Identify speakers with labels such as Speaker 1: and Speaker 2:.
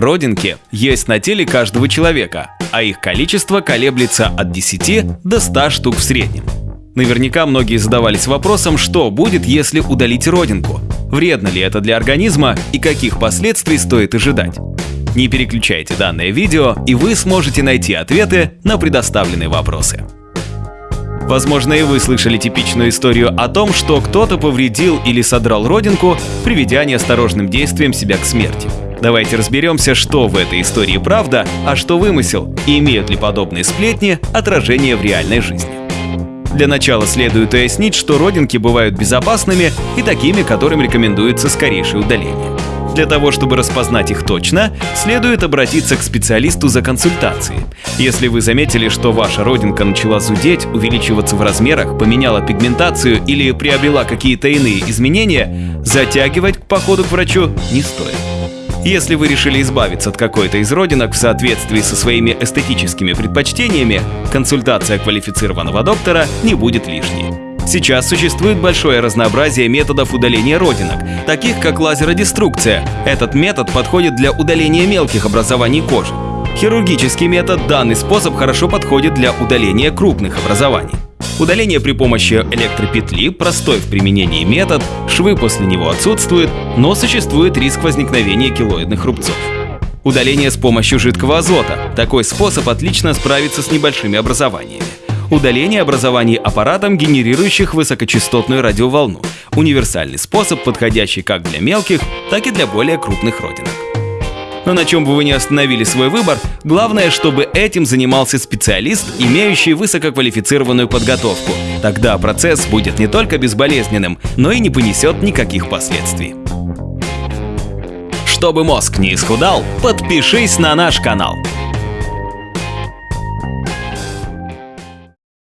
Speaker 1: Родинки есть на теле каждого человека, а их количество колеблется от 10 до 100 штук в среднем. Наверняка многие задавались вопросом, что будет, если удалить родинку. Вредно ли это для организма и каких последствий стоит ожидать? Не переключайте данное видео, и вы сможете найти ответы на предоставленные вопросы. Возможно, и вы слышали типичную историю о том, что кто-то повредил или содрал родинку, приведя неосторожным действием себя к смерти. Давайте разберемся, что в этой истории правда, а что вымысел, и имеют ли подобные сплетни отражение в реальной жизни. Для начала следует уяснить, что родинки бывают безопасными и такими, которым рекомендуется скорейшее удаление. Для того, чтобы распознать их точно, следует обратиться к специалисту за консультацией. Если вы заметили, что ваша родинка начала зудеть, увеличиваться в размерах, поменяла пигментацию или приобрела какие-то иные изменения, затягивать к походу к врачу не стоит. Если вы решили избавиться от какой-то из родинок в соответствии со своими эстетическими предпочтениями, консультация квалифицированного доктора не будет лишней. Сейчас существует большое разнообразие методов удаления родинок, таких как лазеродеструкция. Этот метод подходит для удаления мелких образований кожи. Хирургический метод данный способ хорошо подходит для удаления крупных образований. Удаление при помощи электропетли – простой в применении метод, швы после него отсутствуют, но существует риск возникновения килоидных рубцов. Удаление с помощью жидкого азота – такой способ отлично справится с небольшими образованиями. Удаление образований аппаратом, генерирующих высокочастотную радиоволну – универсальный способ, подходящий как для мелких, так и для более крупных родинок. Но на чем бы вы ни остановили свой выбор, главное, чтобы этим занимался специалист, имеющий высококвалифицированную подготовку. Тогда процесс будет не только безболезненным, но и не понесет никаких последствий. Чтобы мозг не исхудал, подпишись на наш канал.